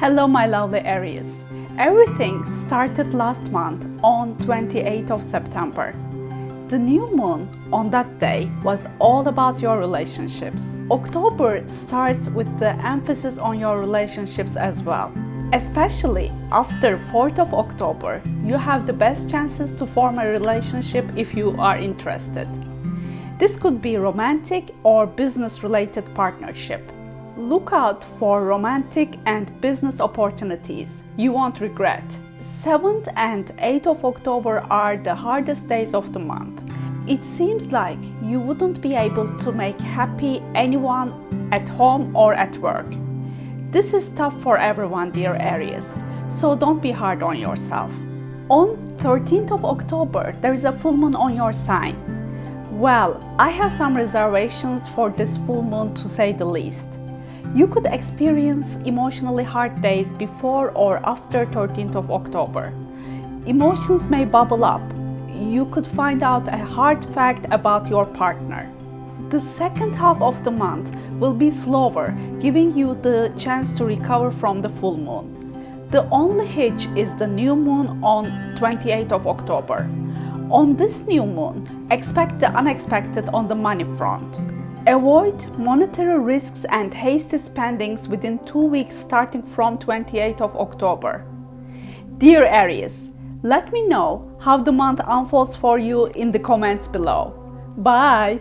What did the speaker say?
Hello my lovely Aries. Everything started last month on 28th of September. The new moon on that day was all about your relationships. October starts with the emphasis on your relationships as well. Especially after 4th of October, you have the best chances to form a relationship if you are interested. This could be romantic or business related partnership. Look out for romantic and business opportunities you won't regret. 7th and 8th of October are the hardest days of the month. It seems like you wouldn't be able to make happy anyone at home or at work. This is tough for everyone, dear Aries, so don't be hard on yourself. On 13th of October, there is a full moon on your sign. Well, I have some reservations for this full moon to say the least. You could experience emotionally hard days before or after 13th of October. Emotions may bubble up. You could find out a hard fact about your partner. The second half of the month will be slower, giving you the chance to recover from the full moon. The only hitch is the new moon on 28th of October. On this new moon, expect the unexpected on the money front. Avoid monetary risks and hasty spendings within two weeks starting from 28th of October. Dear Aries, let me know how the month unfolds for you in the comments below. Bye!